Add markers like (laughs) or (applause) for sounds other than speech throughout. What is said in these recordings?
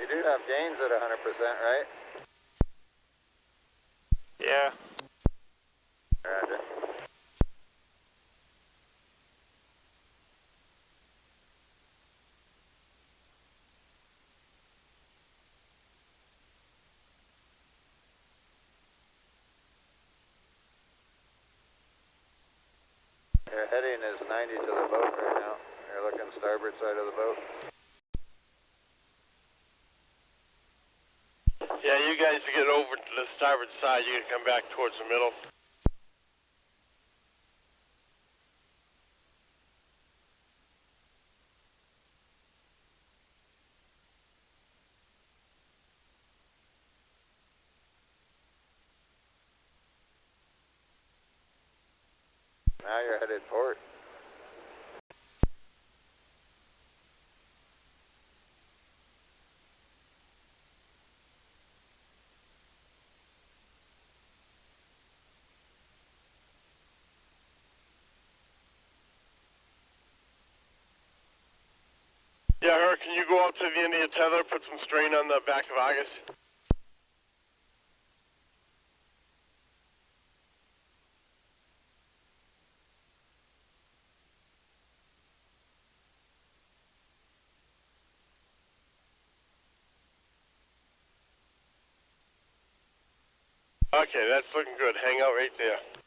You do have gains at 100%, right? Yeah. Roger. Your heading is 90 to the boat right now. You're looking starboard side of the boat. Yeah, you guys get over to side. You can come back towards the middle. Now you're headed port. Yeah, her, can you go out to the end of your tether, put some strain on the back of Argus? Okay, that's looking good. Hang out right there.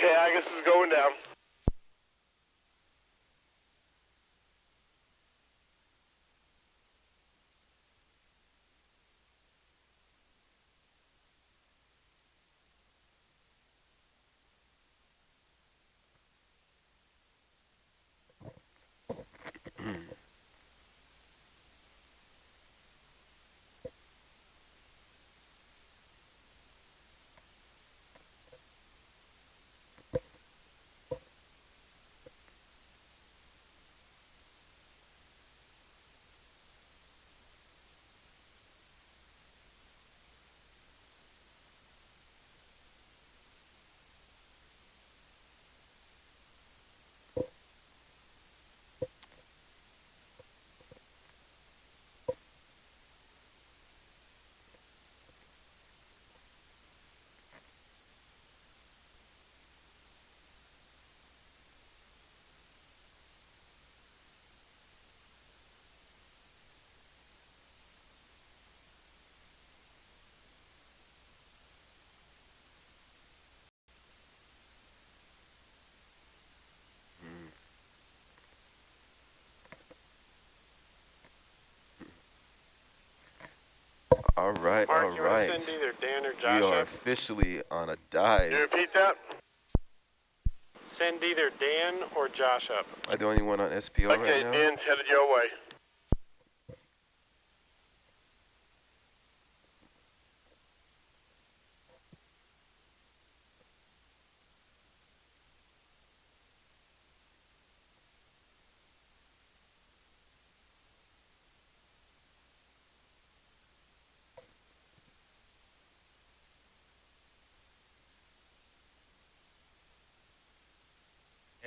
Okay, Argus is going down. All right, Mark, all right. to send either Dan or We are up? officially on a Can you dive. repeat that? Send either Dan or Josh up. I the only one on SPO right Okay, now? Dan's headed your way.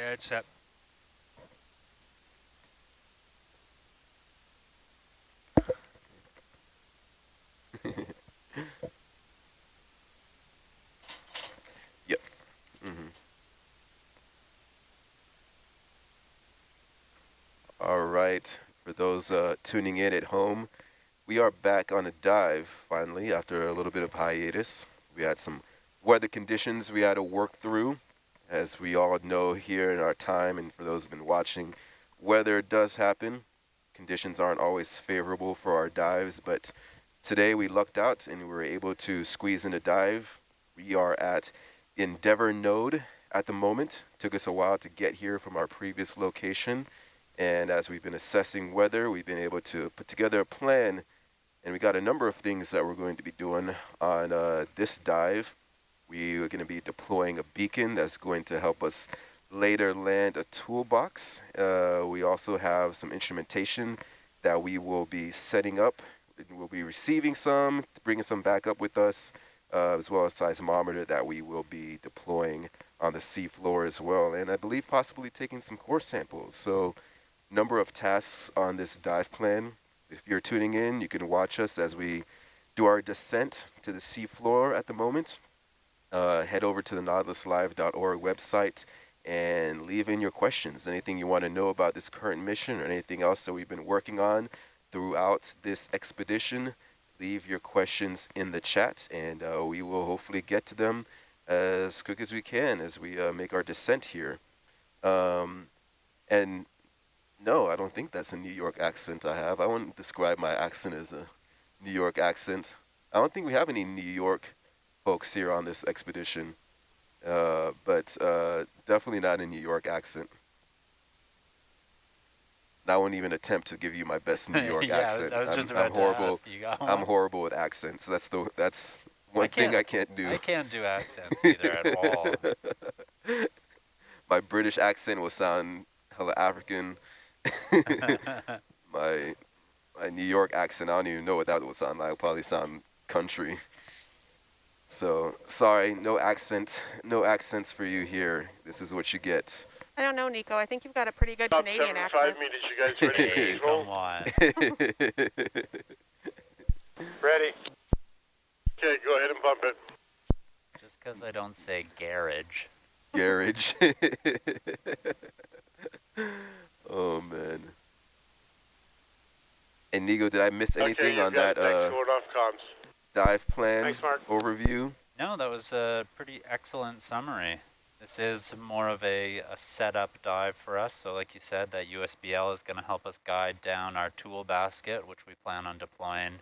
Yeah, it's set. yep. Mm. All right. For those uh, tuning in at home, we are back on a dive finally after a little bit of hiatus. We had some weather conditions we had to work through. As we all know here in our time, and for those who've been watching, weather does happen. Conditions aren't always favorable for our dives, but today we lucked out and we were able to squeeze in a dive. We are at Endeavour Node at the moment. Took us a while to get here from our previous location. And as we've been assessing weather, we've been able to put together a plan and we got a number of things that we're going to be doing on uh, this dive. We are going to be deploying a beacon that's going to help us later land a toolbox. Uh, we also have some instrumentation that we will be setting up. We'll be receiving some, bringing some back up with us, uh, as well as a seismometer that we will be deploying on the seafloor as well. And I believe possibly taking some core samples. So number of tasks on this dive plan. If you're tuning in, you can watch us as we do our descent to the seafloor at the moment. Uh, head over to the nautiluslive.org website and leave in your questions. Anything you want to know about this current mission or anything else that we've been working on throughout this expedition, leave your questions in the chat and uh, we will hopefully get to them as quick as we can as we uh, make our descent here. Um, and no, I don't think that's a New York accent I have. I wouldn't describe my accent as a New York accent. I don't think we have any New York folks here on this expedition, uh, but uh, definitely not a New York accent. I won't even attempt to give you my best New (laughs) York yeah, accent. I was, I was I'm, just about I'm horrible. to ask you. I'm horrible with accents. That's the that's one thing I can't do. I can't do accents (laughs) either at all. my British accent will sound hella African. (laughs) my my New York accent, I don't even know what that would sound like. It'll probably sound country. So sorry, no accent, no accents for you here. This is what you get. I don't know, Nico. I think you've got a pretty good Top Canadian 75 accent. meters, you guys ready (laughs) hey, come on. (laughs) Ready. Okay, go ahead and bump it. Just because I don't say garage. Garage. (laughs) oh man. And Nico, did I miss anything you've on got that it. Thanks, uh, going off comms. Dive plan Thanks, Mark. overview? No, that was a pretty excellent summary. This is more of a, a setup dive for us. So like you said, that USBL is going to help us guide down our tool basket, which we plan on deploying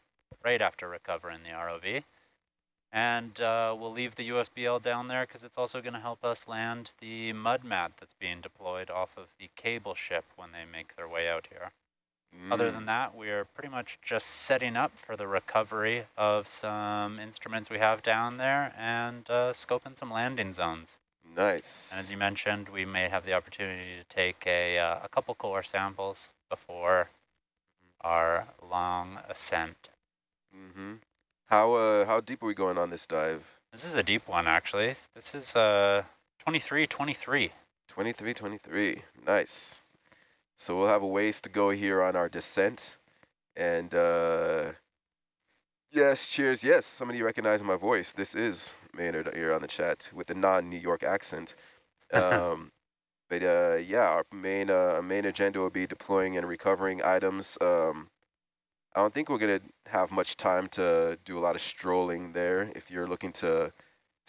right after recovering the ROV. And uh, we'll leave the USBL down there because it's also going to help us land the mud mat that's being deployed off of the cable ship when they make their way out here. Other than Mm, that, we are pretty much just setting up for the recovery of some instruments we have down there and uh, scoping some landing zones. nice. And as you mentioned, we may have the opportunity to take a, uh, a couple core samples before our long ascent. Mm-hmm. How uh how deep are we going on this dive? This is a deep one, actually. This is uh, 23, 23. 23, 23. Nice. So we'll have a ways to go here on our descent. And uh yes, cheers. Yes, somebody recognized my voice. This is Maynard here on the chat with a non-New York accent. (laughs) Um but uh yeah, our main uh main agenda will be deploying and recovering items. Um I don't think we're gonna have much time to do a lot of strolling there. If you're looking to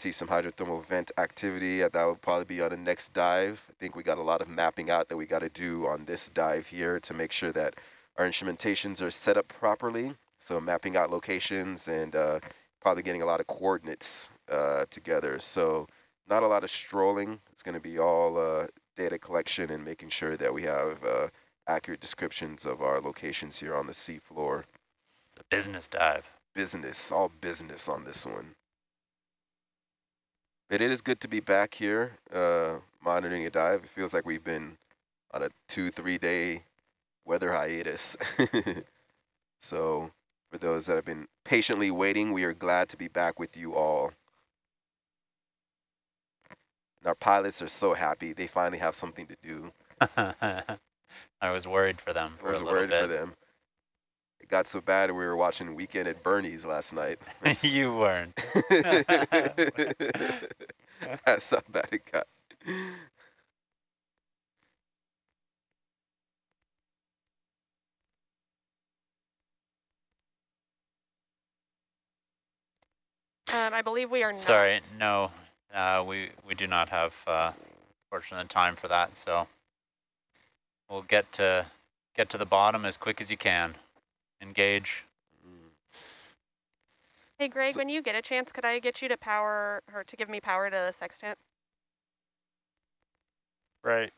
see some hydrothermal vent activity, uh, that would probably be on the next dive. I think we got a lot of mapping out that we got to do on this dive here to make sure that our instrumentations are set up properly. So mapping out locations and uh, probably getting a lot of coordinates uh, together. So not a lot of strolling. It's going to be all uh, data collection and making sure that we have uh, accurate descriptions of our locations here on the seafloor. It's a business dive. Business, all business on this one. It is good to be back here, uh, monitoring a dive. It feels like we've been on a two, three day weather hiatus. (laughs) so for those that have been patiently waiting, we are glad to be back with you all. And our pilots are so happy. They finally have something to do. (laughs) I was worried for them for I was worried bit. for them it got so bad we were watching Weekend at Bernie's last night. (laughs) you weren't. (laughs) That's how bad it got. Um, I believe we are Sorry, no, uh, we, we do not have uh, fortunate time for that, so we'll get to, get to the bottom as quick as you can. Engage. Hey, Greg, So- when you get a chance, could I get you to power, or to give me power to the sextant? Right.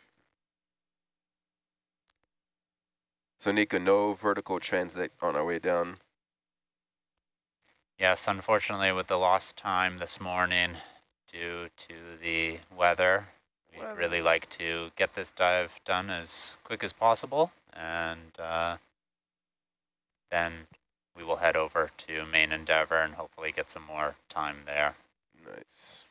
So Nika, no vertical transit on our way down. Yes, unfortunately with the lost time this morning due to the weather, we'd Weather. really like to get this dive done as quick as possible and uh, then we will head over to main endeavor and hopefully get some more time there. Nice.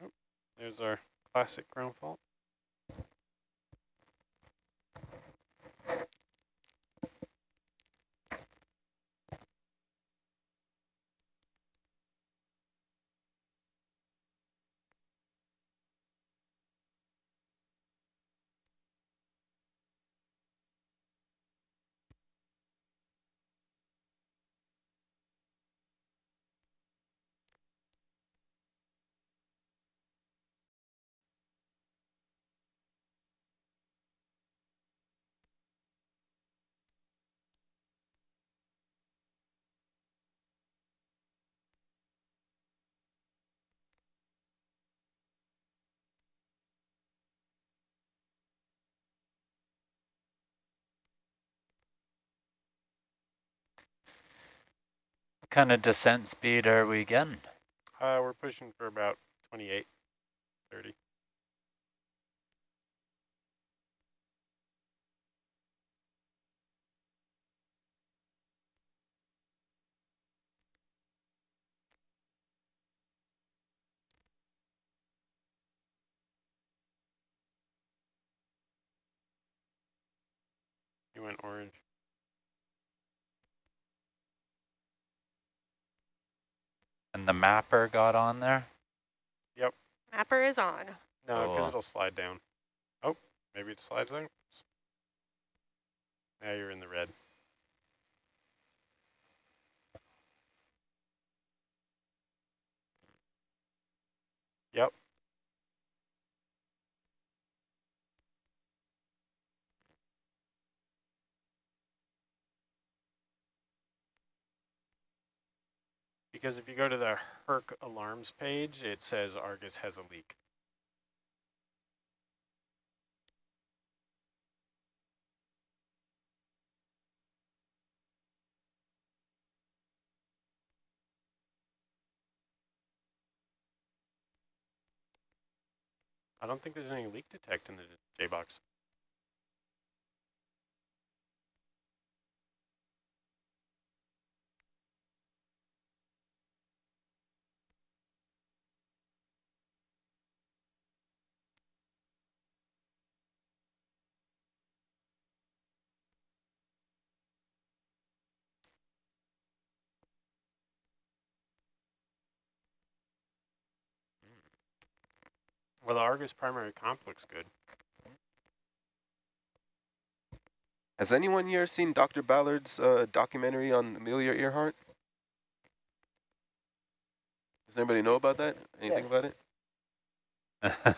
Oh, there's our classic ground fault. Kind of descent speed are we getting? Uh, we're pushing for about 28, 30. You went orange. And the mapper got on there? Yep. Mapper is on. No, because Cool. it'll slide down. Oh, maybe it slides down. Now you're in the red. Yep. Because if you go to the Herc alarms page, it says Argus has a leak. I don't think there's any leak detect in the J-box. Well, the Argus primary comp looks good. Has anyone here seen Dr. Ballard's uh, documentary on Amelia Earhart? Does anybody know about that? Anything Yes. about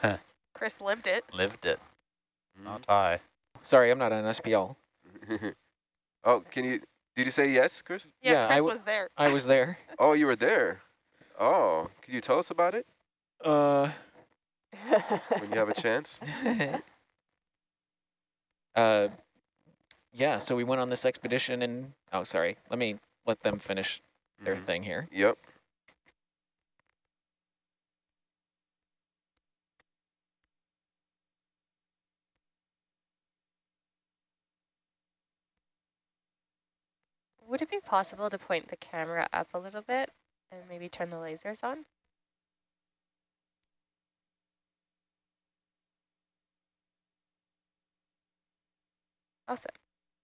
it? (laughs) Chris lived it. Lived it, Mm-hmm. not I. Sorry, I'm not an SPL. (laughs) oh, can you, did you say yes, Chris? Yeah, Yeah, I Chris w- was there. I was there. Oh, you were there. Oh, could you tell us about it Uh, when you have a chance? (laughs) uh, yeah, so we went on this expedition and, oh, sorry, let me let them finish their Mhm. thing here. Yep. Would it be possible to point the camera up a little bit and maybe turn the lasers on? Awesome.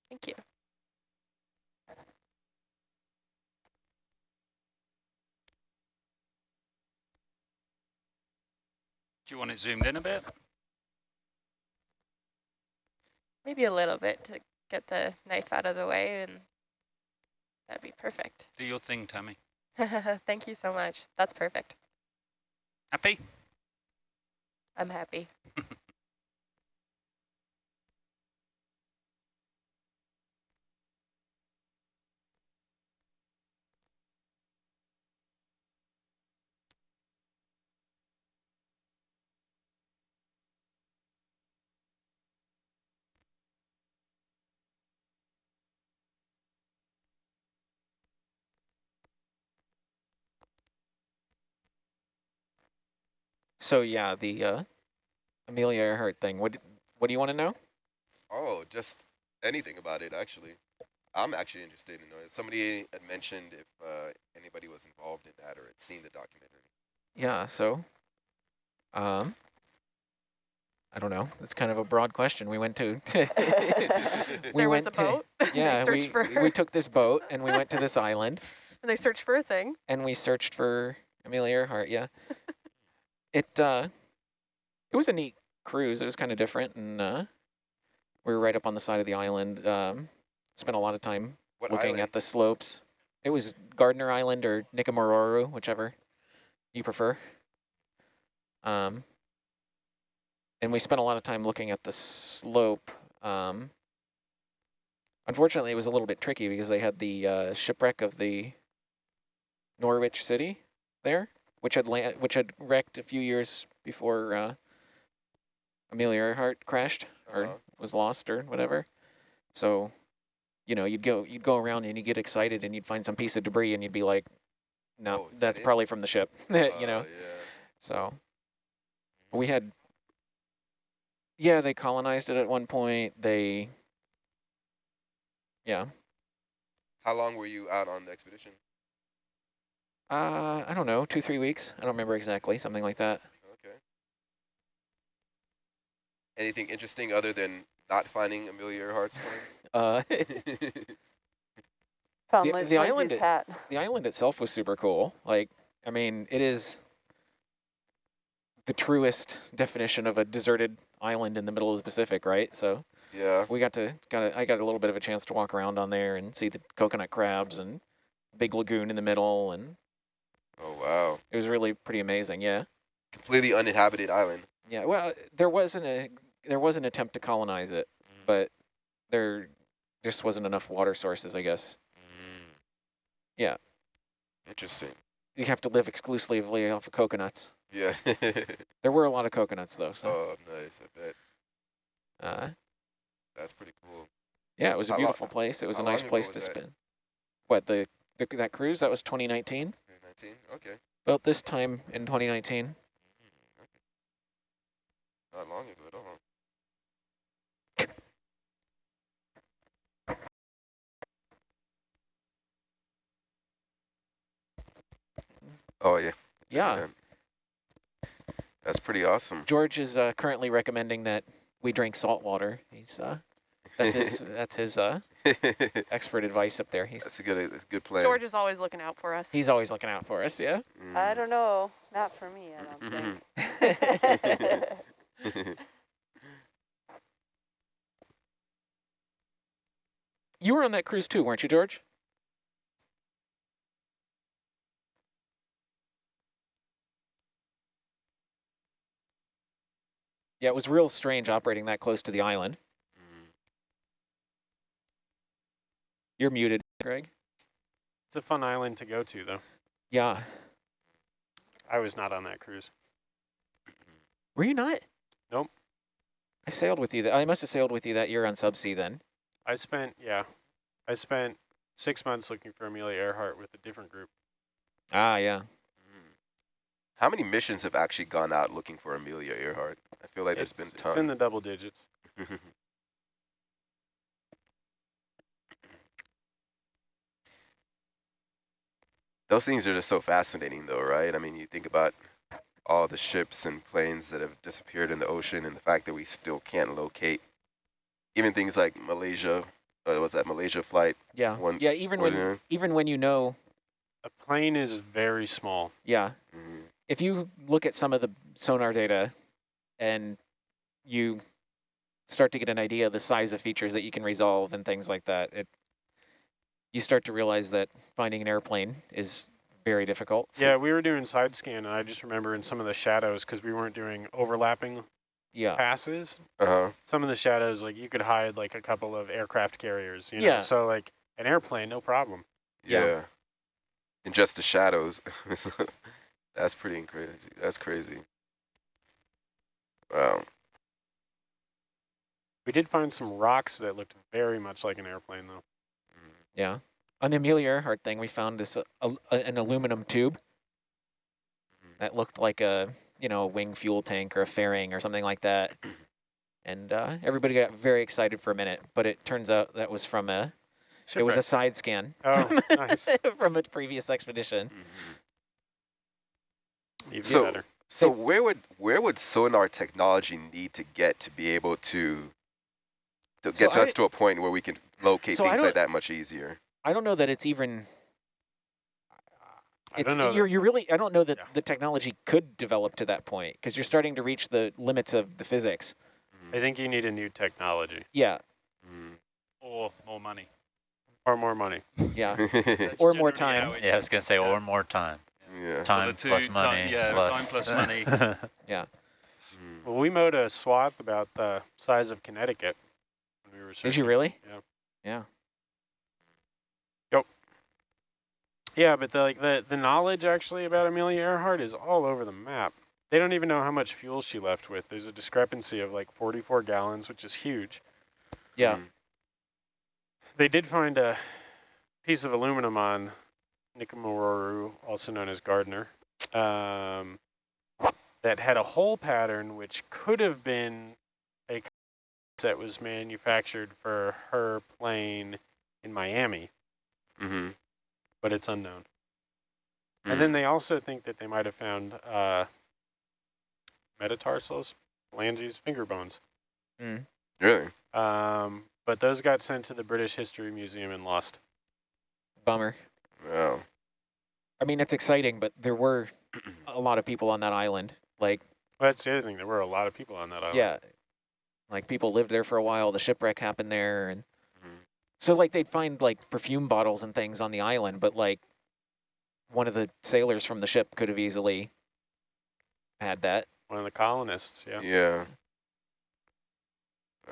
Thank you. Do you want it zoomed in a bit? Maybe a little bit to get the knife out of the way and that'd be perfect. Do your thing, Tammy. (laughs) Thank you so much. That's perfect. Happy? I'm happy. (laughs) So yeah, the uh, Amelia Earhart thing. What what do you want to know? Oh, just anything about it, actually. I'm actually interested in knowing. Somebody had mentioned if uh, anybody was involved in that or had seen the documentary. Yeah. So, um, I don't know. It's kind of a broad question. We went to. (laughs) we there went was a to, boat. (laughs) Yeah, we for we took this boat and we went to this island and (laughs) they searched for a thing. and we searched for Amelia Earhart. Yeah. It uh, it was a neat cruise. It was kind of different, and uh, we were right up on the side of the island. Um, spent a lot of time What looking island? at the slopes. It was Gardner Island or Nikumaroro, whichever you prefer. Um, and we spent a lot of time looking at the slope. Um, unfortunately, it was a little bit tricky because they had the uh, shipwreck of the Norwich City there, which had land, which had wrecked a few years before uh, Amelia Earhart crashed or Uh-huh. was lost or whatever. So, you know, you'd go you'd go around and you get excited and you'd find some piece of debris and you'd be like, no, Oh, that that's it? probably from the ship, (laughs) you know. Uh, yeah. So we had, yeah, they colonized it at one point. They, yeah, How long were you out on the expedition? Uh, I don't know, two, three weeks. I don't remember exactly, something like that. Okay. Anything interesting other than not finding Amelia Earhart's (laughs) Uh, (laughs) plane? Found The- the island- hat. the island itself was super cool. Like, I mean, it is the truest definition of a deserted island in the middle of the Pacific, right? So yeah. we got to, got a, I got a little bit of a chance to walk around on there and see the coconut crabs and big lagoon in the middle, and Oh wow. it was really pretty amazing. Yeah. Completely uninhabited island. Yeah, well, there wasn't a uh, there was an attempt to colonize it, mm. but there just wasn't enough water sources, I guess. Mm. Yeah. Interesting. You have to live exclusively off of coconuts. Yeah. (laughs) There were a lot of coconuts though, so oh, nice. I bet. uh, That's pretty cool. yeah, it was a How beautiful place. It was a nice place to spend. What the, the that cruise that was 2019? 19? Okay. About this time in 2019. Not long ago at all. Oh yeah. Yeah. That's pretty awesome. George is uh, currently recommending that we drink salt water. He's uh, that's his (laughs) that's his uh, expert advice up there. He's that's a good that's a good plan. George is always looking out for us. he's always looking out for us. Yeah. I Mm. don't know. Not for me, I don't think. (laughs) You were on that cruise too, weren't you, George? Yeah, it was real strange operating that close to the island. You're muted, Greg. It's a fun island to go to, though. Yeah. I was not on that cruise. Were you not? Nope. I sailed with you. Th I must have sailed with you that year on Subsea then. I spent, yeah, I spent six months looking for Amelia Earhart with a different group. Ah, yeah. Mm. How many missions have actually gone out looking for Amelia Earhart? I feel like it's, there's been it's tons. in the double digits. (laughs) Those things are just so fascinating, though, right? I mean, you think about all the ships and planes that have disappeared in the ocean, and the fact that we still can't locate even things like Malaysia. Uh, what's that Malaysia flight? Yeah. One yeah, even when ordinary. even when you know, A plane is very small. yeah. Mhm. If you look at some of the sonar data and you start to get an idea of the size of features that you can resolve and things like that, it you start to realize that finding an airplane is very difficult. Yeah, we were doing side scan, and I just remember in some of the shadows, because we weren't doing overlapping Yeah. passes, Uh-huh. some of the shadows, like you could hide like a couple of aircraft carriers, you know? Yeah. So like an airplane, no problem. Yeah. Yeah. In just the shadows. (laughs) That's pretty crazy. That's crazy. Wow. We did find some rocks that looked very much like an airplane, though. Yeah. On the Amelia Earhart thing, we found this uh, al- a- an aluminum tube that looked like a you know a wing fuel tank or a fairing or something like that. (clears throat) And uh, everybody got very excited for a minute, but it turns out that was from a it was a side scan Oh, (laughs) nice. (laughs) from a previous expedition. Even So- better. So where would where would sonar technology need to get to be able to to So get to I- us to a point where we can locate So things like that much easier? I don't know that it's even. I It's don't know. you're you really I don't know that Yeah. the technology could develop to that point because you're starting to reach the limits of the physics. I think you need a new technology Yeah, Mm. Or more money. or more money. yeah. (laughs) Or more time. how Yeah, I was gonna say, yeah. or more time. yeah. Time two plus ti- money. yeah, plus time plus (laughs) money. Mm. Well, we mowed a swath about the size of Connecticut. Did you really? Yeah. Yeah. Yeah, but the, like the the knowledge actually about Amelia Earhart is all over the map. They don't even know how much fuel she left with. There's a discrepancy of like 44 gallons, which is huge. Yeah. Mm. They did find a piece of aluminum on Nikumaroro, also known as Gardner, um, that had a hole pattern which could have been that was manufactured for her plane in Miami, Mm-hmm. but it's unknown. Mm. And then they also think that they might have found uh, metatarsals, phalanges, finger bones. Mm. really? Um, but those got sent to the British History Museum and lost. Bummer. Wow. I mean, it's exciting, but there were (clears throat) a lot of people on that island. Like, Well, that's the other thing. There were a lot of people on that island. yeah, like people lived there for a while. The shipwreck happened there, and Mhm. so like they'd find like perfume bottles and things on the island, but like one of the sailors from the ship could have easily had that. One of the colonists, yeah. Yeah.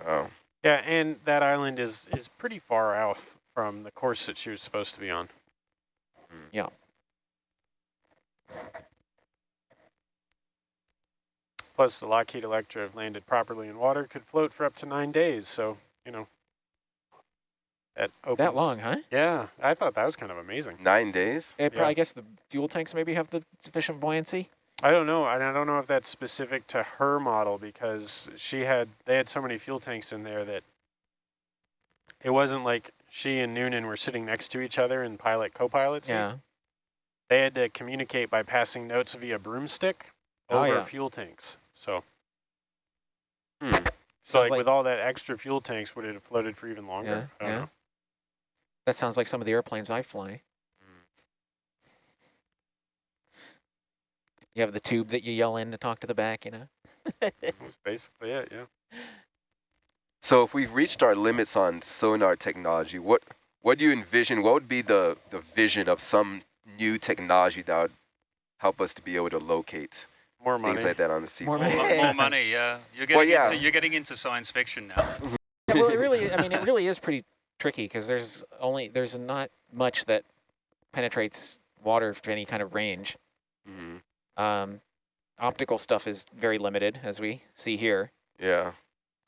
Oh. Yeah, and that island is, is pretty far out from the course that she was supposed to be on. Yeah. Plus, the Lockheed Electra, if landed properly in water, could float for up to nine days. So, you know, that opens. That long, huh? Yeah, I thought that was kind of amazing. Nine days? It Yeah. probably, I guess the fuel tanks maybe have the sufficient buoyancy. I don't know. and I don't know if that's specific to her model because she had they had so many fuel tanks in there that it wasn't like she and Noonan were sitting next to each other in pilot co-pilot seat. Yeah. They had to communicate by passing notes via broomstick Oh, over yeah. fuel tanks. So, Hmm. so like, like- with all that extra fuel tanks, would it have floated for even longer? Yeah, I don't yeah. know. That sounds like some of the airplanes I fly. You have the tube that you yell in to talk to the back, you know? That's basically it. Yeah. So if we've reached our limits on sonar technology, what what do you envision? What would be the, the vision of some new technology that would help us to be able to locate More money. things like that on the sea? More More, money. mo- more money, (laughs) yeah. You're Well, getting, yeah. into, you're getting into science fiction now. Yeah, well, it really, I mean, it really is pretty tricky because there's only, there's not much that penetrates water to any kind of range. hmm Um, optical stuff is very limited, as we see here. Yeah.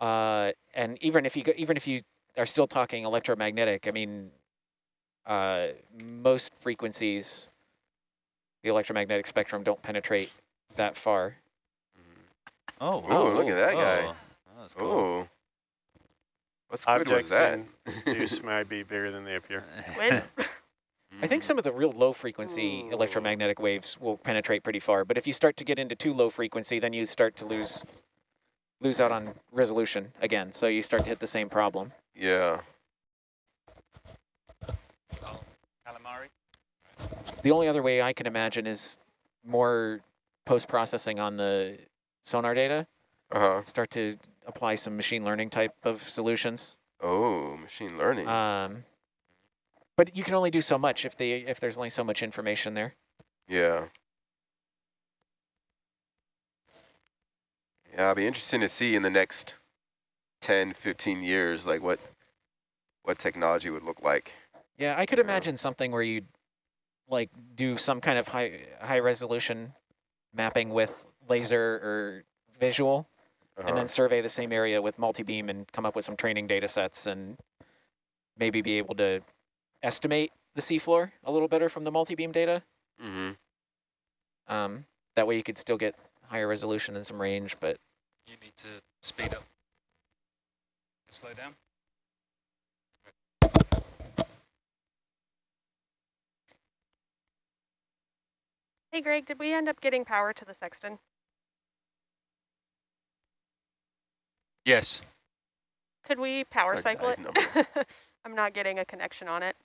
Uh, and even if you go, even if you are still talking electromagnetic, I mean, uh, most frequencies, the electromagnetic spectrum don't penetrate that far. Oh, Oh, look at that guy. oh, That was cool. Oh. What squid was that? in Zeus might be bigger than they appear. Squid? (laughs) I think some of the real low frequency electromagnetic waves will penetrate pretty far, but if you start to get into too low frequency, then you start to lose lose out on resolution again. So you start to hit the same problem. Yeah. Oh, calamari. The only other way I can imagine is more post processing on the sonar data. Uh-huh. start to apply some machine learning type of solutions. Oh, machine learning. Um, but you can only do so much if they if there's only so much information there. yeah. Yeah, it'll be interesting to see in the next 10, 15 years, like what what technology would look like. Yeah, I could Yeah. imagine something where you like do some kind of high high resolution mapping with laser or visual, and Uh-huh. then survey the same area with multi-beam and come up with some training data sets and maybe be able to estimate the seafloor a little better from the multi-beam data. Mm-hmm. Um, that way you could still get higher resolution and some range, but You need to speed up. Slow down. Hey, Greg, did we end up getting power to the sextant? Yes. Could we power cycle it? (laughs) I'm not getting a connection on it.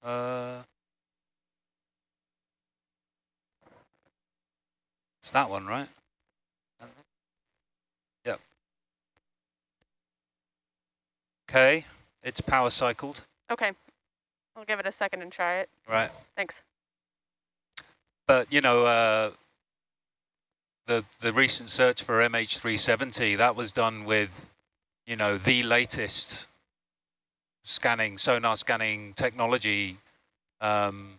Uh, it's that one, right? Yep. Okay, it's power cycled, Okay. I'll give it a second and try it. right? Thanks. But you know, uh, the the recent search for MH370 that was done with, you know, the latest scanning sonar scanning technology, um,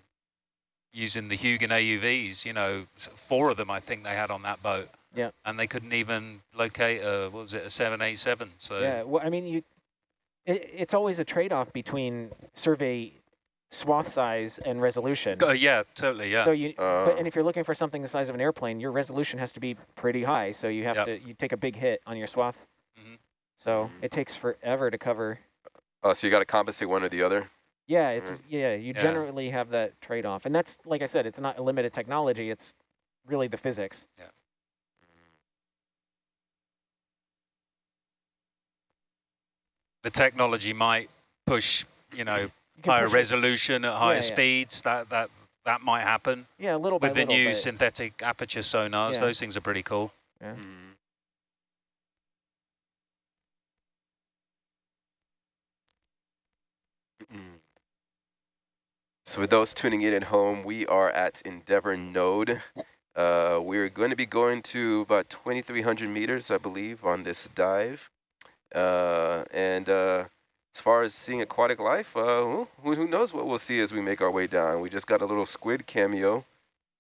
using the Hugin AUVs. You know, four of them I think they had on that boat. Yeah. And they couldn't even locate a what was it a 787? So yeah, well, I mean, you, it, it's always a trade-off between survey swath size and resolution. Uh, yeah, totally, yeah. So you, Uh, but, and if you're looking for something the size of an airplane, your resolution has to be pretty high. So you have Yep. to, you take a big hit on your swath. Mhm. So Mhm. it takes forever to cover. Oh, so you got to compensate one or the other. Yeah, it's Right. yeah. You Yeah. generally have that trade-off, and that's like I said, it's not a limited technology. It's really the physics. Yeah. The technology might push, you know, You can higher push it- resolution at higher yeah. speeds. That that that might happen Yeah, a little by with the little, new but- synthetic aperture sonars. Yeah. Those things are pretty cool. Yeah. Mm. Mm. So with those tuning in at home, we are at Endeavour Node. Uh, we're going to be going to about 2,300 meters, I believe, on this dive. Uh, and uh, as far as seeing aquatic life, uh, who, who knows what we'll see as we make our way down. We just got a little squid cameo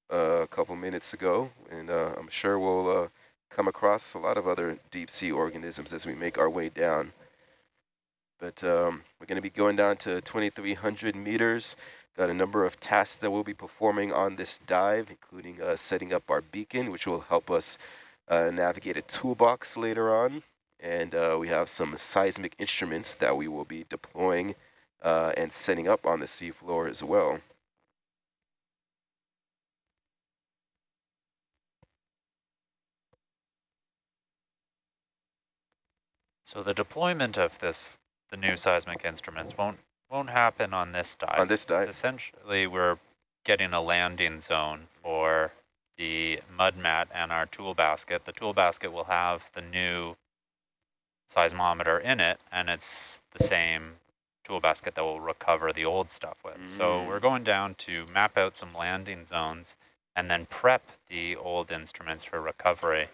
uh, a couple minutes ago, and uh, I'm sure we'll uh, come across a lot of other deep sea organisms as we make our way down. But um, we're going to be going down to 2,300 meters. Got a number of tasks that we'll be performing on this dive, including uh, setting up our beacon, which will help us uh, navigate a toolbox later on. And uh, we have some seismic instruments that we will be deploying uh, and setting up on the seafloor as well. So the deployment of this, the new seismic instruments won't won't happen on this dive. On this It's dive. essentially, we're getting a landing zone for the mud mat and our tool basket. The tool basket will have the new seismometer in it, and it's the same tool basket that we'll recover the old stuff with. So Mm. we're going down to map out some landing zones and then prep the old instruments for recovery.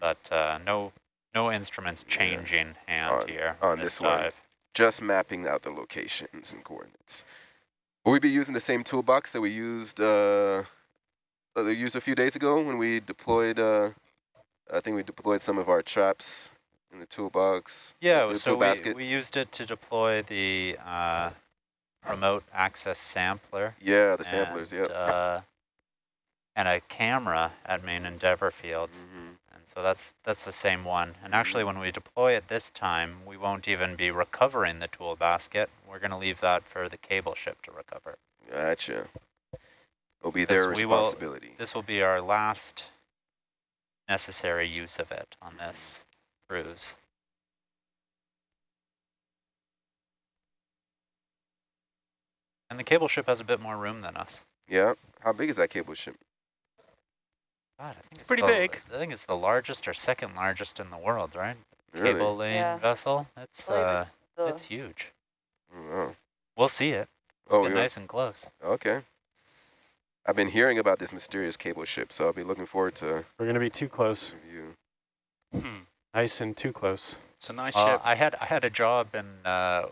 But uh, no no instruments Yeah. changing hand On- here on this this one. dive. just mapping out the locations and coordinates. Will we be using the same toolbox that we used uh, used a few days ago when we deployed? Uh, I think we deployed some of our traps in the toolbox. Yeah, the so tool we, we used it to deploy the uh, remote access sampler. yeah, the samplers. and, Yeah. Uh, and a camera at Main Endeavor Field. Mhm. And so that's that's the same one. And actually, when we deploy it this time, we won't even be recovering the tool basket. We're going to leave that for the cable ship to recover. Gotcha. It'll be their we will- responsibility. This will be our last necessary use of it on this cruise. And the cable ship has a bit more room than us. Yeah. How big is that cable ship? God, I think it's Pretty the, big. I think it's the largest or second largest in the world, right? Really? Cable lane Yeah. vessel. It's believe uh, The- it's huge. Oh, We'll see it. oh Get yeah. nice and close. Okay. I've been hearing about this mysterious cable ship, so I'll be looking forward to We're going to be too close. review. Hmm. Nice and too close. It's a nice Uh, ship. I had I had a job in uh,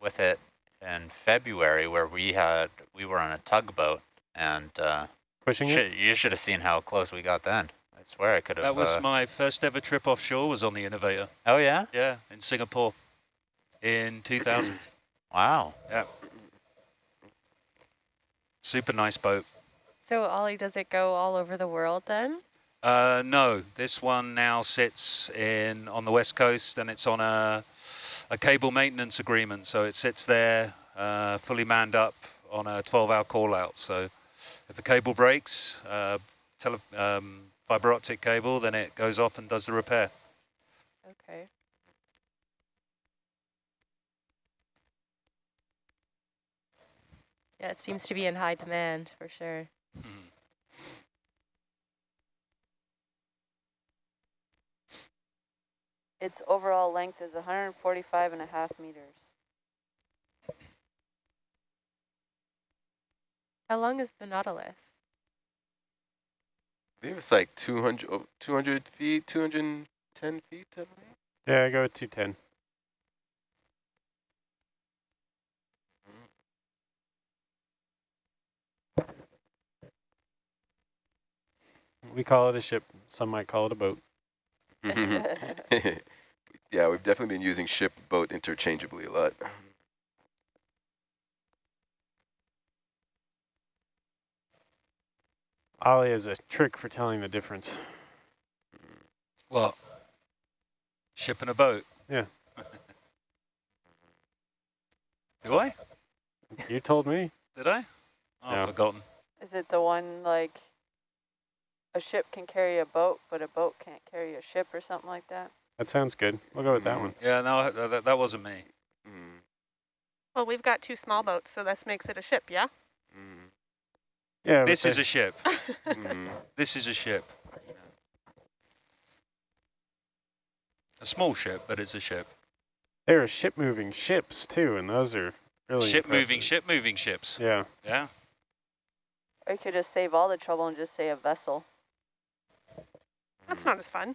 with it in February where we had we were on a tugboat and uh, Pushing it? you should have seen how close we got then. I swear I could have. That was uh, my first ever trip offshore was on the Innovator. oh yeah! Yeah, in Singapore in 2000. (clears throat) Wow. Yeah. Super nice boat. So Ollie, does it go all over the world then? Uh, no, this one now sits in on the west coast and it's on a, a cable maintenance agreement. So it sits there uh, fully manned up on a 12-hour call out. So if a cable breaks, uh, tele um, fiber optic cable, then it goes off and does the repair. Okay. Yeah, it seems to be in high demand for sure. Mhm. Its overall length is 145 and a half meters. How long is the Nautilus? I believe it's like 200, oh, 200 feet, 210 feet, I believe. Yeah, I go with 210. Mm-hmm. We call it a ship. Some might call it a boat. (laughs) (laughs) (laughs) yeah, we've definitely been using ship boat interchangeably a lot. Ollie has a trick for telling the difference. What? Ship and a boat? Yeah. (laughs) Do I? You told me. Did I? Oh, No. I've forgotten. Is it the one like a ship can carry a boat, but a boat can't carry a ship or something like that? That sounds good. We'll go with that Mhm. one. Yeah, no, that, that- that wasn't me. Mm, Well, we've got two small boats, so this makes it a ship, yeah? mm, Yeah, This is a ship. (laughs) mm. This is a ship. A small ship, but it's a ship. there are ship moving ships too, and those are really ship moving, ship moving ships. Yeah. Yeah. Or you could just save all the trouble and just say a vessel. That's not as fun.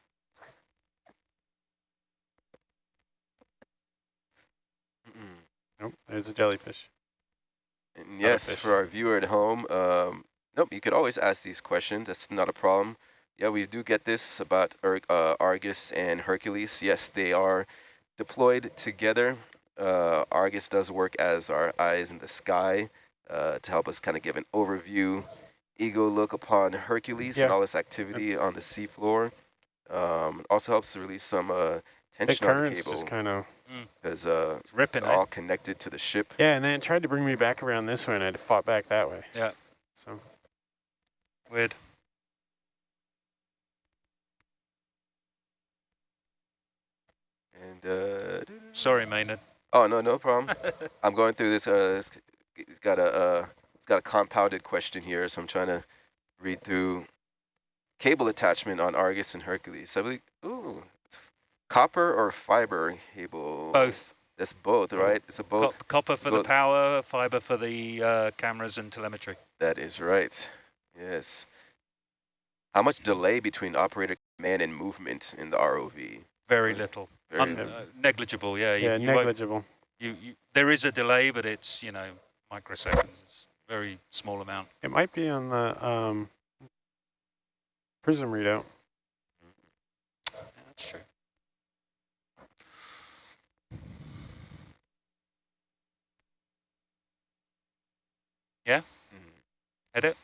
Nope, there's a jellyfish. And yes, for our viewer at home, um, nope, you could always ask these questions. That's not a problem. Yeah, we do get this about Ur uh, Argus and Hercules. Yes, they are deployed together. Uh, Argus does work as our eyes in the sky uh, to help us kind of give an overview, ego look upon Hercules and all this activity on the seafloor. Um, it also helps to release some uh, The tension on the currents cable just kind of. Because uh, It's ripping, they're all connected to the ship. Yeah, and then it tried to bring me back around this way, and I fought back that way. Yeah. So Weird. And uh, Sorry, Maynard. Oh no, no problem. (laughs) I'm going through this. Uh, it's, it's got a uh, it's got a compounded question here, so I'm trying to read through cable attachment on Argus and Hercules. I believe. Ooh, it's copper or fiber cable. Both. That's both, right? It's a Co- both. copper for the power, fiber for the uh, cameras and telemetry. That is right. Yes. How much delay between operator command and movement in the ROV? Very little. Very Un- uh, negligible, yeah. You, yeah, you won't- negligible. you, you, there is a delay, but it's, you know, microseconds. It's very small amount. It might be on the um, prism readout. Yeah, that's true. Yeah, Mhm. edit.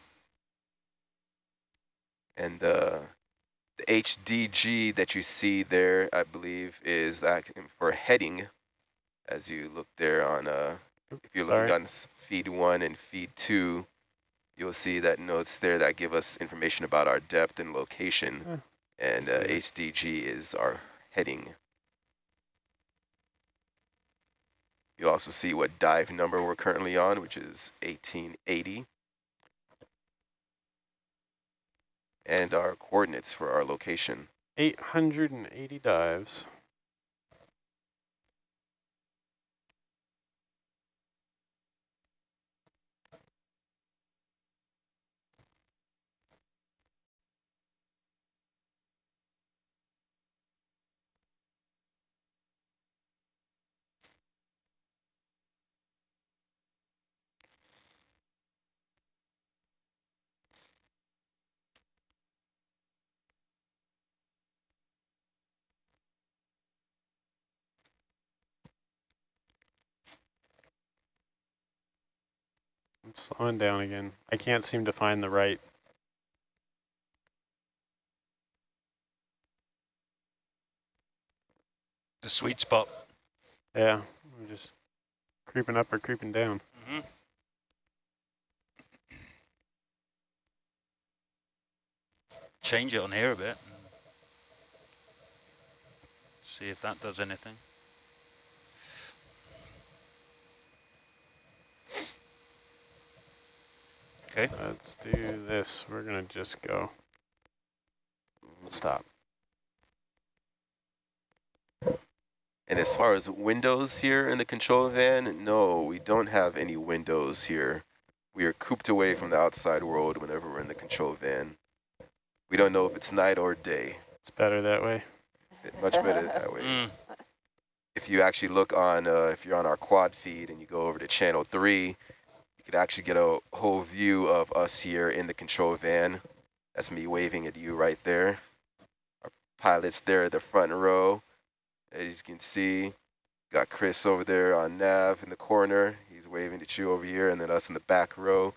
And uh, the HDG that you see there, I believe, is that for heading. As you look there on, uh, if you're looking on feed one and feed two, you'll see that notes there that give us information about our depth and location. Yeah, and uh. HDG is our heading. You'll also see what dive number we're currently on, which is 1880. and our coordinates for our location. 880 dives. I'm slowing down again. I can't seem to find the right. The sweet spot. Yeah, I'm just creeping up or creeping down. Mm -hmm. Change it on here a bit. See if that does anything. Okay. Let's do this. We're going to just go. Stop. And as far as windows here in the control van, no, we don't have any windows here. We are cooped away from the outside world whenever we're in the control van. We don't know if it's night or day. It's better that way. Much better that way. Mm. If you actually look on, uh, if you're on our quad feed and you go over to channel three, you could actually get a whole view of us here in the control van. That's me waving at you right there. Our pilots there at the front row. As you can see, got Chris over there on nav in the corner. He's waving at you over here, and then us in the back row.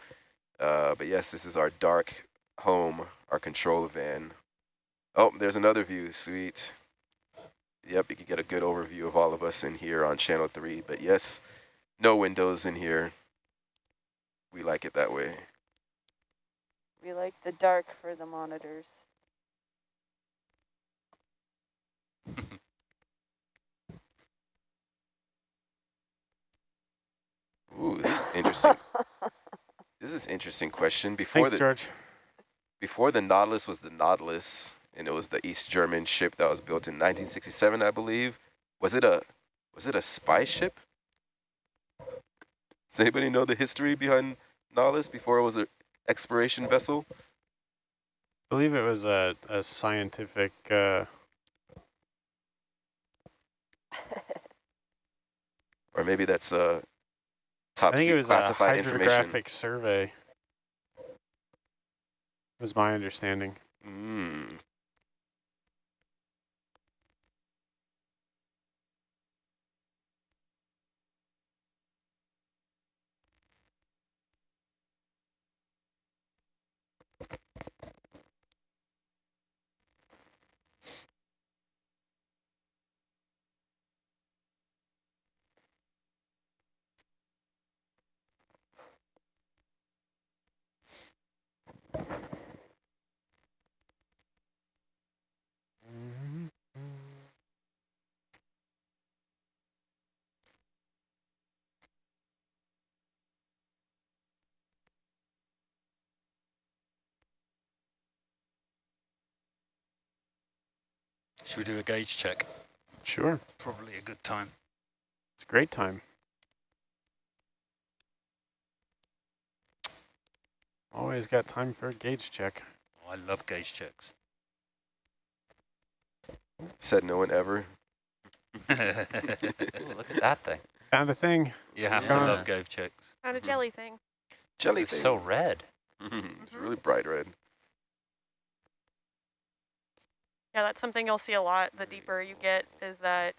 Uh, but yes, this is our dark home, our control van. Oh, there's another view, sweet. Yep, you can get a good overview of all of us in here on channel three. But yes, no windows in here. We like it that way. We like the dark for the monitors. (laughs) Ooh, this is interesting. (laughs) this is interesting question. Before Thanks, the George. before the Nautilus was the Nautilus, and it was the East German ship that was built in 1967, I believe. Was it a was it a spy ship? Does anybody know the history behind Nautilus before it was an exploration vessel? I believe it was a, a scientific, uh, Or maybe that's a top I think it was a classified information. hydrographic survey. Was my understanding. Mm. Should we do a gauge check? Sure. Probably a good time. It's a great time. Always got time for a gauge check. Oh, I love gauge checks. Said no one ever. (laughs) Ooh, look at that thing. Found a thing. You have to love gauge checks. Found a mm-hmm. jelly thing. Jelly It's thing. so red. (laughs) it's mm-hmm. really bright red. Yeah, that's something you'll see a lot the deeper you get is that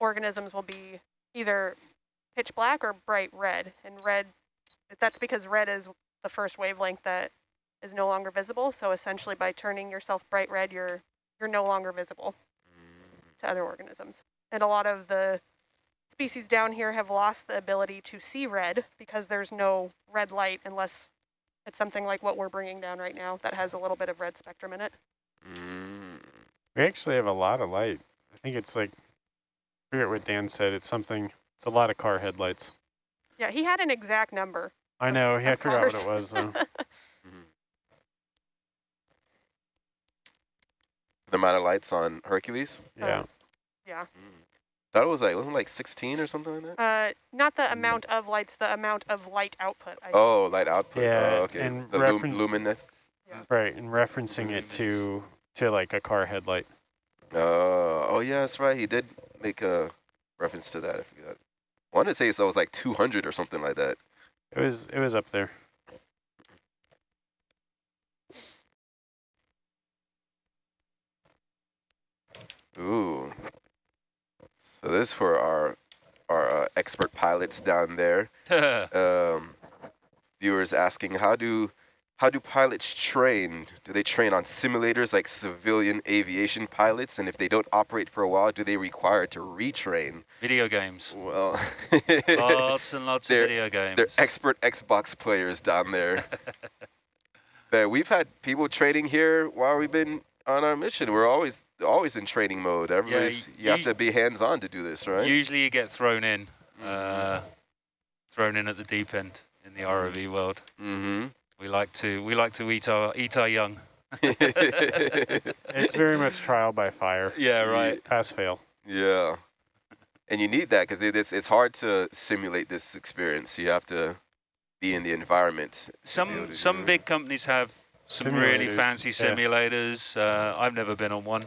organisms will be either pitch black or bright red. And red, that's because red is the first wavelength that is no longer visible. So essentially by turning yourself bright red, you're, you're no longer visible to other organisms. And a lot of the species down here have lost the ability to see red because there's no red light unless it's something like what we're bringing down right now that has a little bit of red spectrum in it. Mm. We actually have a lot of light. I think it's like, I forget what Dan said. It's something, it's a lot of car headlights. Yeah, he had an exact number. I know, I of forgot what it was though. (laughs) Mhm. The amount of lights on Hercules? Yeah. Yeah. Thought it was like, wasn't it like 16 or something like that? Uh, not the amount of lights, the amount of light output. I think. Oh, light output. Yeah, oh, okay. and the lum referen- luminous. Right, and referencing it to to like a car headlight. Uh, oh, yeah, that's right. He did make a reference to that. I forgot. I wanted to say so it was like 200 or something like that. It was it was up there. Ooh. So this is for our our uh, expert pilots down there. (laughs) Um, viewers asking how do how do pilots train? Do they train on simulators like civilian aviation pilots? And if they don't operate for a while, do they require to retrain? Video games. Well, (laughs) Lots and lots of video games. they're expert Xbox players down there. (laughs) but we've had people training here while we've been on our mission. We're always always in training mode. Everybody's you have to be hands on to do this, right? Usually you get thrown in, Mm-hmm. uh, thrown in at the deep end in the ROV world. Mm-hmm. We like to we like to eat our eat our young. (laughs) It's very much trial by fire. Yeah, right. Pass fail. Yeah. And you need that because it, it's, it's hard to simulate this experience. You have to be in the environment. to Some to some it. big companies have some really Simulators, fancy yeah. simulators. Uh, I've never been on one.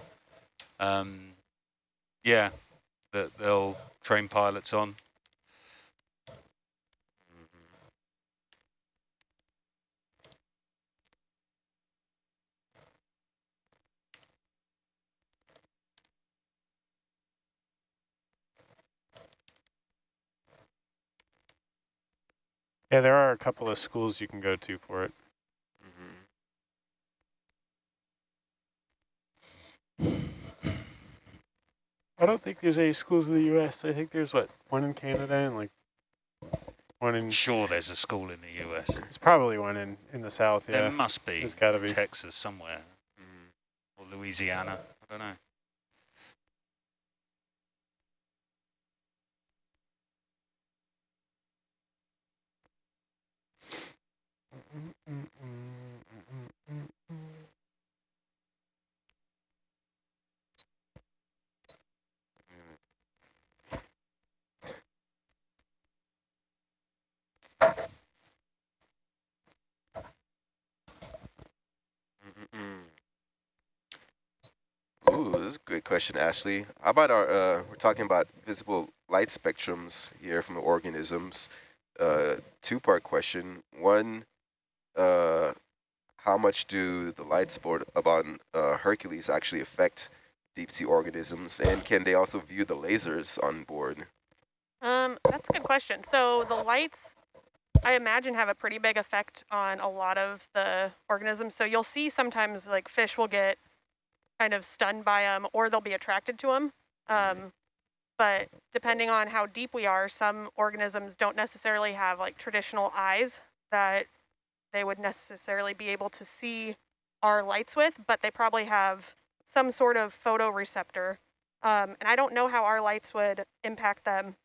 Um, yeah, that they'll train pilots on. Yeah, there are a couple of schools you can go to for it. Mhm. I don't think there's any schools in the U.S. I think there's what one in Canada and like one in. Sure, there's a school in the US. There's probably one in in the South. yeah. There must be. there's got to be. Texas somewhere Mhm. or Louisiana. I don't know. Ooh, this is a great question, Ashley. How about our, uh, we're talking about visible light spectrums here from the organisms. Uh, two-part question. One, uh, how much do the light sport on uh, Hercules actually affect deep sea organisms? And can they also view the lasers on board? Um, that's a good question. So the lights, I imagine, have a pretty big effect on a lot of the organisms. So you'll see sometimes like fish will get kind of stunned by them, or they'll be attracted to them. Um, but depending on how deep we are, some organisms don't necessarily have like traditional eyes that they would necessarily be able to see our lights with, but they probably have some sort of photoreceptor. Um, and I don't know how our lights would impact them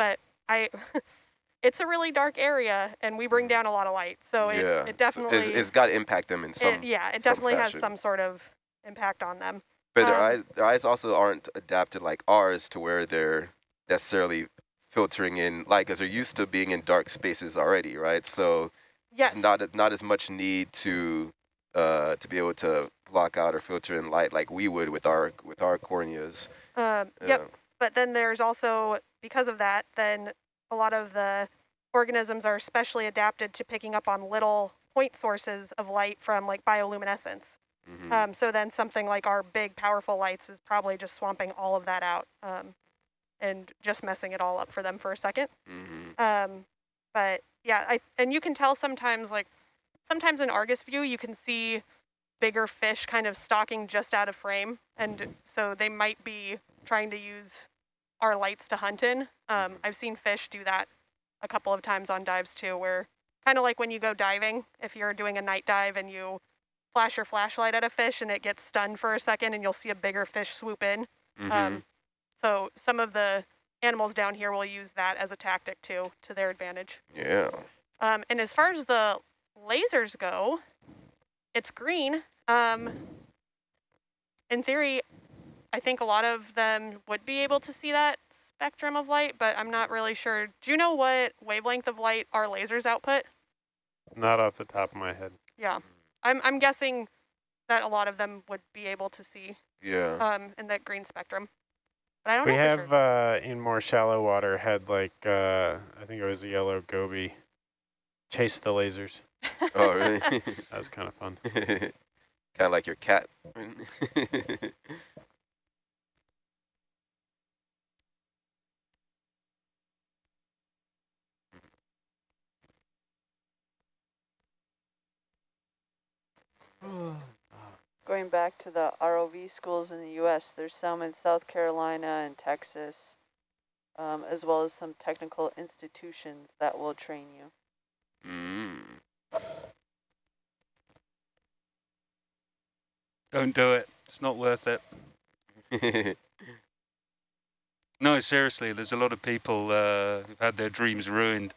but I, (laughs) it's a really dark area, and we bring down a lot of light, so it, yeah. it definitely, It's, it's got to impact them in some it, yeah, it some definitely has some sort of impact on them. But their Um, eyes, their eyes also aren't adapted like ours to where they're necessarily filtering in light because they're used to being in dark spaces already, right? So Yes. not not as much need to uh, to be able to block out or filter in light like we would with our with our corneas. Um, Yeah. Yep. But then there's also because of that, then a lot of the organisms are specially adapted to picking up on little point sources of light from like bioluminescence. Mhm. Um, so then something like our big powerful lights is probably just swamping all of that out um, and just messing it all up for them for a second. Mhm. Um, but yeah, I and you can tell sometimes like sometimes in Argus view you can see bigger fish kind of stalking just out of frame, and so they might be trying to use our lights to hunt in. Um, I've seen fish do that a couple of times on dives too, where kind of like when you go diving, if you're doing a night dive and you flash your flashlight at a fish and it gets stunned for a second, and you'll see a bigger fish swoop in. Mhm. Um, so some of the animals down here will use that as a tactic too, to their advantage. yeah. Um, and as far as the lasers go, it's green. Um, in theory, I think a lot of them would be able to see that spectrum of light, but I'm not really sure. Do you know what wavelength of light our lasers output? Not off the top of my head. Yeah, I'm, I'm guessing that a lot of them would be able to see Yeah. um, in that green spectrum. But I don't We know for have sure. uh, in more shallow water had like uh, I think it was a yellow goby chase the lasers. oh, really? That was kind of fun. kind of like your cat. Going back to the ROV schools in the U.S., there's some in South Carolina and Texas, um, as well as some technical institutions that will train you. mm. Don't do it. It's not worth it. (laughs) No, seriously, there's a lot of people uh, who've had their dreams ruined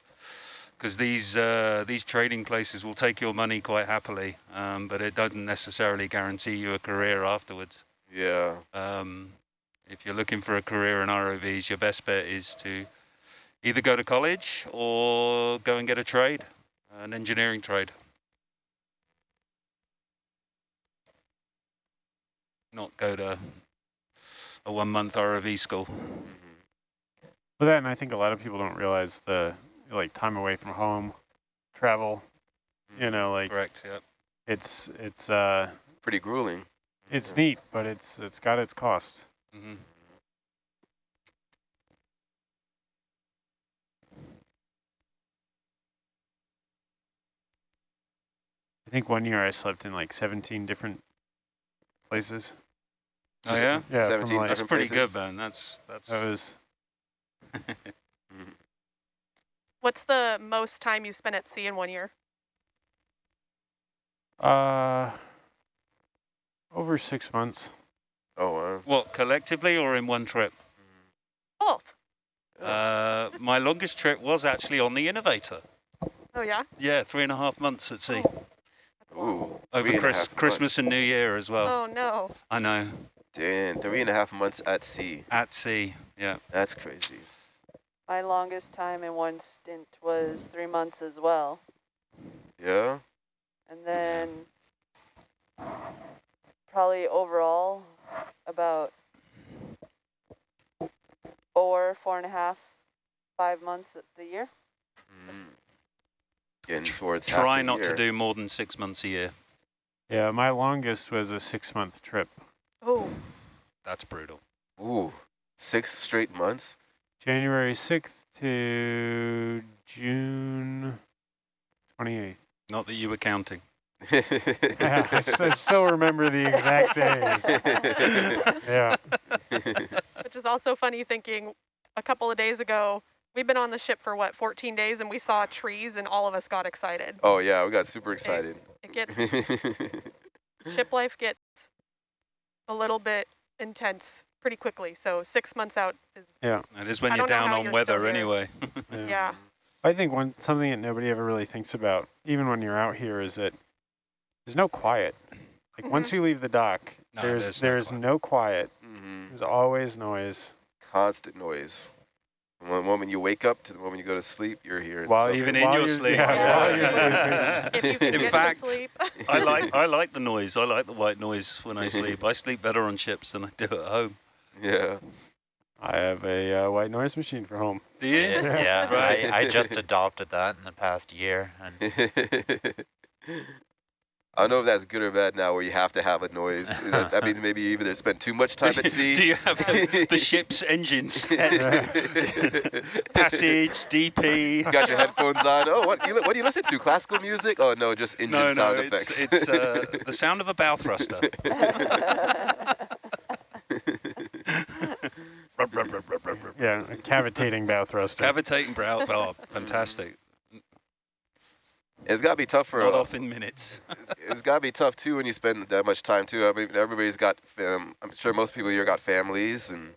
because these uh, these trading places will take your money quite happily, um, but it doesn't necessarily guarantee you a career afterwards. yeah. Um, if you're looking for a career in ROVs, your best bet is to either go to college or go and get a trade, an engineering trade. Not go to a one-month ROV school. Mhm. But then I think a lot of people don't realize the like time away from home, travel. You know, like Correct, yeah. it's it's uh Pretty grueling. it's neat, but it's it's got its costs. hmm I think one year I slept in like 17 different places. Oh yeah? Yeah, 17 like, That's pretty places. good, man. That's, that's, that was. (laughs) What's the most time you spent at sea in one year? uh over six months. Oh, wow. what, collectively or in one trip? Both. Uh, my longest trip was actually on the Innovator. Oh yeah. Yeah, three and a half months at sea. That's. Ooh. Over three and a Chris, half months. Christmas and New Year as well. Oh no. I know. Damn, three and a half months at sea. At sea, yeah. That's crazy. My longest time in one stint was three months as well. Yeah? And then probably overall about four, four and a half, five months the year. Mm. Getting towards Try the not to do more than six months a year. Yeah, my longest was a six month trip. Oh. That's brutal. Ooh, six straight months? January 6th to June 28th. Not that you were counting. Yeah, (laughs) I, s- I still remember the exact days. (laughs) Yeah. Which is also funny thinking a couple of days ago, we've been on the ship for what, 14 days and we saw trees and all of us got excited. oh, yeah, we got super excited. It gets, (laughs) ship life gets a little bit intense pretty quickly. So six months out is, That is when I you're down on you're weather anyway. (laughs) yeah. I think one something that nobody ever really thinks about, even when you're out here, is that there's no quiet. Like once you leave the dock, No, there's there's no quiet. no quiet. hmm There's always noise. Constant noise. From the moment you wake up to the moment you go to sleep, you're hearing While something. Even in While your sleep. yeah, while you're (laughs) (laughs) If you can In get fact, to sleep. I like I like the noise. I like the white noise when I sleep. I sleep better on ships than I do at home. Yeah. I have a uh, white noise machine for home. Do you? Yeah, yeah (laughs) Right. I, I just adopted that in the past year. And (laughs) I don't know if that's good or bad now, where you have to have a noise. (laughs) that, that means maybe you either spend too much time at sea. Do you have the ship's engine set? Passage, DP. You got your headphones on. Oh, what, you, what do you listen to? Classical music? Oh no, just engine No, no, sound it's, it's uh, the sound of a bow thruster. Yeah, a cavitating bow thruster. Cavitating brow, oh, fantastic. it's got to be tough for. Not uh, off in minutes. it's, it's got to be tough too when you spend that much time too. I mean, everybody's got. Um, I'm sure most people here got families and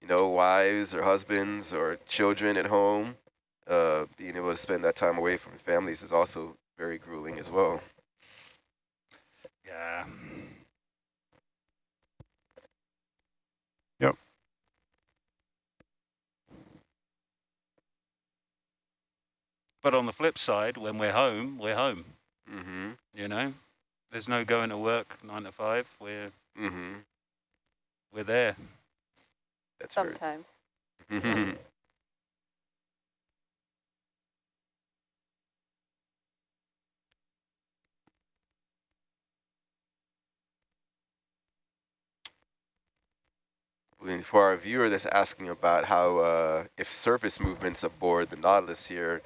you know wives or husbands or children at home. Uh, being able to spend that time away from families is also very grueling as well. Yeah. But on the flip side, when we're home, we're home. Mm-hmm. You know, there's no going to work nine to five. We're Mm-hmm. we're there. That's. Sometimes. Mhm. For our viewer that's asking about how, uh, if surface movements aboard the Nautilus here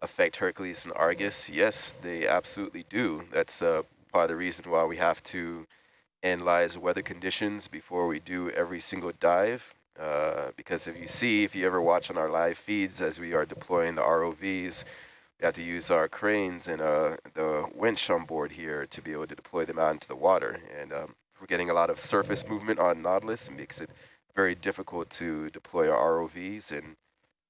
affect Hercules and Argus, yes, they absolutely do. That's uh, part of the reason why we have to analyze weather conditions before we do every single dive. Uh, because if you see, if you ever watch on our live feeds as we are deploying the ROVs, we have to use our cranes and uh, the winch on board here to be able to deploy them out into the water. And um, we're getting a lot of surface movement on Nautilus. It makes it very difficult to deploy our ROVs. And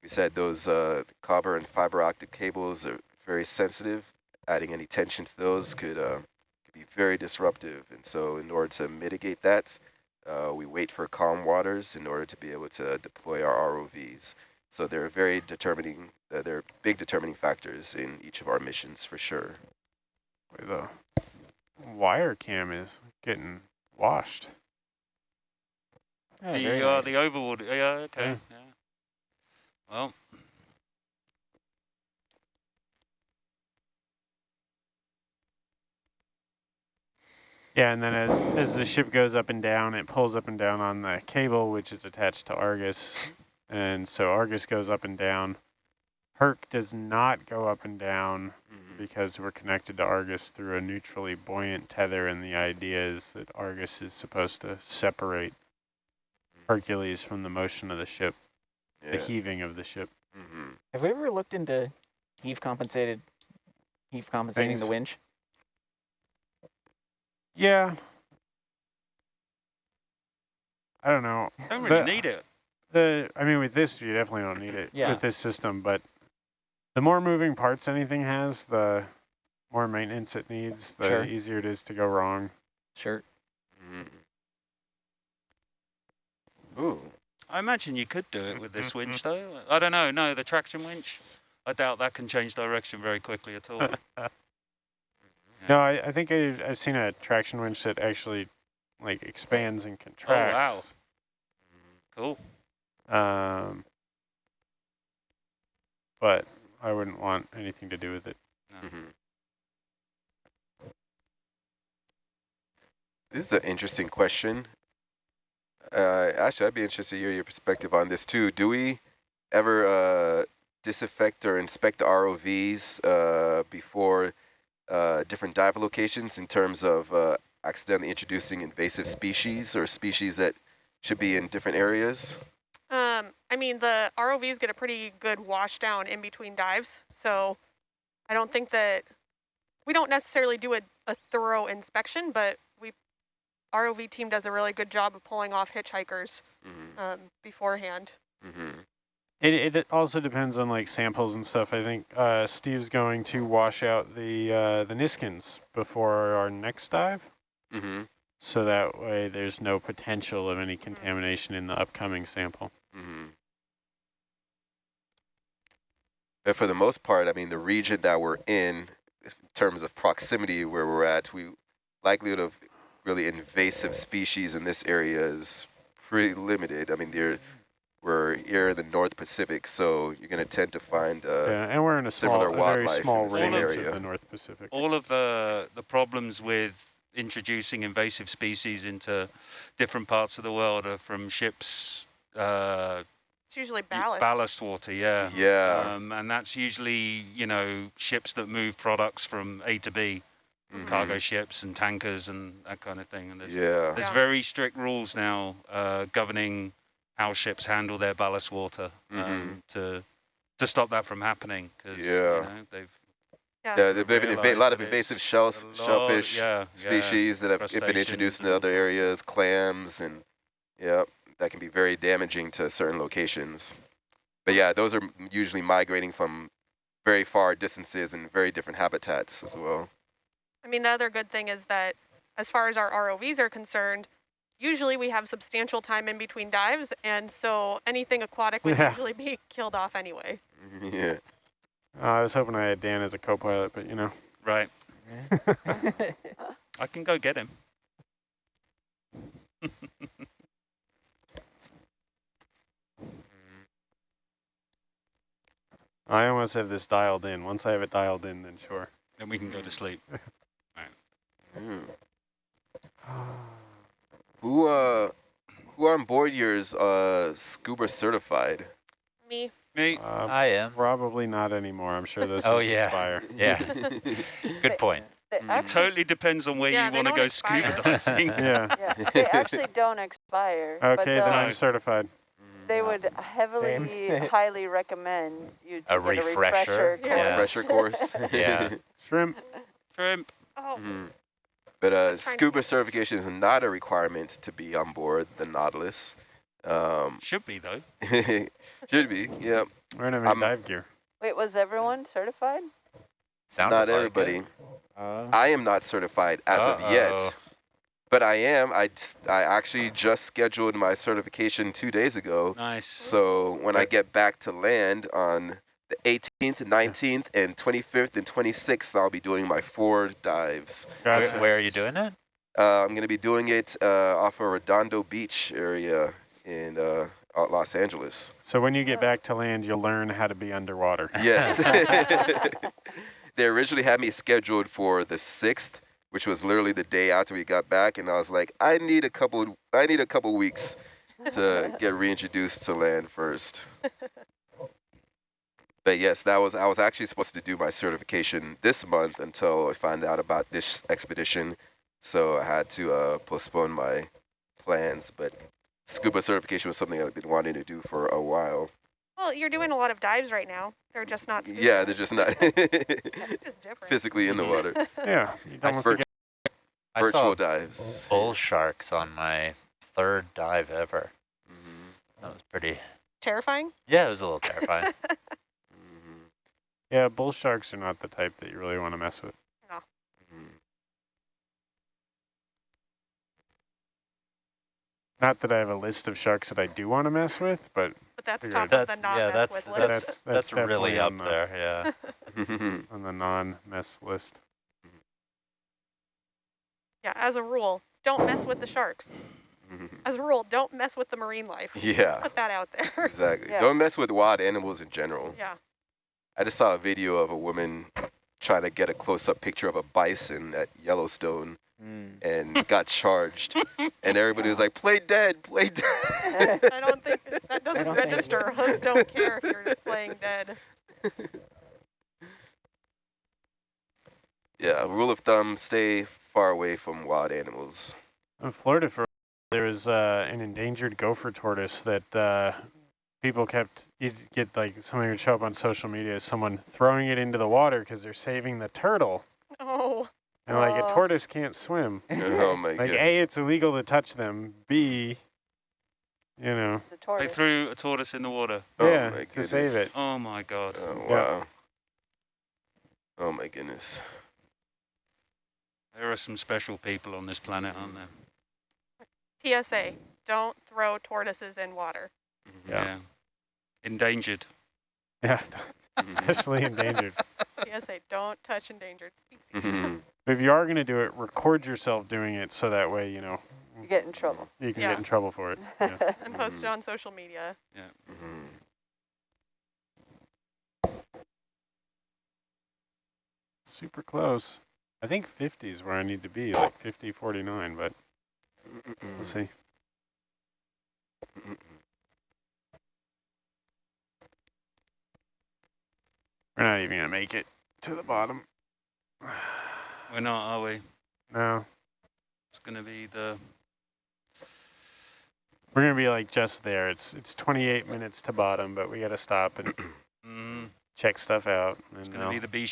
we said those uh, copper and fiber optic cables are very sensitive. Adding any tension to those could, uh, could be very disruptive. And so in order to mitigate that, uh, we wait for calm waters in order to be able to deploy our ROVs. So they're very determining, uh, they're big determining factors in each of our missions for sure. The wire cam is getting washed. Oh, very the uh, nice. the overboard. Yeah. Okay. Yeah. Well, Yeah, and then as, as the ship goes up and down, it pulls up and down on the cable, which is attached to Argus. And so Argus goes up and down. Herc does not go up and down mm-hmm. because we're connected to Argus through a neutrally buoyant tether, and the idea is that Argus is supposed to separate mm-hmm. Hercules from the motion of the ship, the heaving of the ship. hmm Have we ever looked into heave compensated, heave compensating the winch? Yeah. I don't know. don't really The- need it. The I mean, with this, you definitely don't need it (laughs) Yeah. with this system. But the more moving parts anything has, the more maintenance it needs. The Sure. easier it is to go wrong. Sure. Mm. Ooh. I imagine you could do it with this (laughs) winch, though. I don't know. No, the traction winch. I doubt that can change direction very quickly at all. (laughs) No, I, I think I've, I've seen a traction winch that actually like expands and contracts. Oh, wow. Cool. Um, but I wouldn't want anything to do with it. Mhm. This is an interesting question. Uh, actually, I'd be interested to hear your perspective on this too. Do we ever uh, disaffect or inspect the ROVs uh, before uh, different dive locations in terms of uh, accidentally introducing invasive species or species that should be in different areas? Um, I mean, the ROVs get a pretty good wash down in between dives, so I don't think that we don't necessarily do a, a thorough inspection, but ROV team does a really good job of pulling off hitchhikers Mm-hmm. um, beforehand. Mm-hmm. It, it also depends on like samples and stuff. I think uh, Steve's going to wash out the uh, the Niskins before our next dive, Mm-hmm. so that way there's no potential of any contamination in the upcoming sample. Mm-hmm. But for the most part, I mean, the region that we're in, in terms of proximity where we're at, we likelihood of really invasive species in this area is pretty limited. I mean, they're, we're here in the North Pacific, so you're going to tend to find uh, yeah, and we're in a small, similar a very wildlife in small the same range area. of the North Pacific. All of the the problems with introducing invasive species into different parts of the world are from ships. Uh, It's usually ballast. Ballast water, yeah. yeah. Um, and that's usually, you know, ships that move products from A to B, mhm, cargo ships and tankers and that kind of thing. And there's, Yeah. there's Yeah. very strict rules now uh, governing how ships handle their ballast water um, to to stop that from happening. Cause, Yeah. You know, they've Yeah. Yeah, there've been inva- a lot of invasive it's shell, lot- shellfish yeah, yeah, species that have been introduced and into other areas, clams, and yeah, that can be very damaging to certain locations. But yeah, those are usually migrating from very far distances and very different habitats as well. I mean, the other good thing is that as far as our ROVs are concerned, usually we have substantial time in between dives, and so anything aquatic would Yeah. usually be (laughs) killed off anyway. (laughs) yeah. Uh, I was hoping I had Dan as a co-pilot, but you know. Right. (laughs) I can go get him. I almost have this dialed in. Once I have it dialed in, then sure. Then we can go to sleep. Mm. Who uh, who on board here is uh scuba certified? Me. Me? Uh, I am. probably not anymore. I'm sure those (laughs) Oh, yeah. expire. (laughs) Yeah. (laughs) Good point. They Mm. actually, Totally depends on where Yeah, you want to go expire. scuba diving. Yeah. yeah, they actually don't expire. but Okay, then they'll- I'm certified. They would heavily, highly recommend you to A get a refresher, refresher yeah. course. Refresher course. Yeah. Shrimp. Shrimp. Oh, Mhm. But uh, Just trying to scuba certification is not a requirement to be on board the Nautilus. Um, Should be, though. (laughs) should be, yeah. We're gonna have dive gear. Wait, was everyone certified? Sounded not like everybody. Uh, I am not certified as of Uh-oh. yet. But I am. I, I actually just scheduled my certification two days ago. Nice. So when I get back to land on the 18th, 19th, and 25th and 26th, I'll be doing my four dives. Where, Gotcha. where are you doing it? Uh, I'm going to be doing it uh, off of Redondo Beach area in uh, uh, Los Angeles. So when you get back to land, you'll learn how to be underwater. Yes. (laughs) (laughs) they originally had me scheduled for the 6th, which was literally the day after we got back, and I was like, I need a couple. I need a couple weeks to get reintroduced to land first. (laughs) But yes, that was I was actually supposed to do my certification this month until I found out about this expedition, so I had to uh, postpone my plans. But scuba certification was something I've been wanting to do for a while. well, you're doing a lot of dives right now. They're just not. scuba. Yeah, they're just not (laughs) just different. physically in the water. Yeah. You I don't I virtual saw dives. bull sharks on my third dive ever. Mhm, That was pretty. Terrifying. Yeah, it was a little terrifying. (laughs) Yeah, bull sharks are not the type that you really want to mess with. mhm. Not that I have a list of sharks that I do want to mess with, but But that's top of that's the not yeah, that's with that's list. That's- that's, that's really up the- there. Yeah. (laughs) (laughs) On the non-mess list. Yeah, as a rule, don't mess with the sharks. (laughs) As a rule, don't mess with the marine life. Yeah, Put that out there. exactly. Yeah. Don't mess with wild animals in general. yeah. I just saw a video of a woman trying to get a close-up picture of a bison at Yellowstone mm. and (laughs) got charged. And everybody was like, play dead, play dead. (laughs) I don't think that doesn't don't register. Hoods don't care if you're playing dead. (laughs) yeah, rule of thumb, stay far away from wild animals. In Florida, for there was uh, an endangered gopher tortoise that uh, people kept. You'd get like somebody would show up on social media, someone throwing it into the water because they're saving the turtle, Oh, and like a Oh. tortoise can't swim. (laughs) oh my Like god. a, it's illegal to touch them. B, you know, The They threw a tortoise in the water. Oh yeah, my to save it. Oh my god. Oh, Yeah. wow. Oh my goodness. There are some special people on this planet, aren't there? PSA: Don't throw tortoises in water. Mhm. Yeah. Endangered. Yeah, (laughs) especially endangered. (laughs) PSA: Don't touch endangered species. (laughs) Mhm. If you are going to do it, record yourself doing it so that way you know You get in trouble. you can Yeah. get in trouble for it. Yeah. and post it on social media. Mhm. Super close. I think 50 is where I need to be, like 50, 49, but we'll see. We're not even going to make it to the bottom. (sighs) We're not, are we? No. It's going to be the... We're going to be like just there. It's it's 28 minutes to bottom, but we got to stop and (clears throat) Mm, check stuff out. it's going to be the B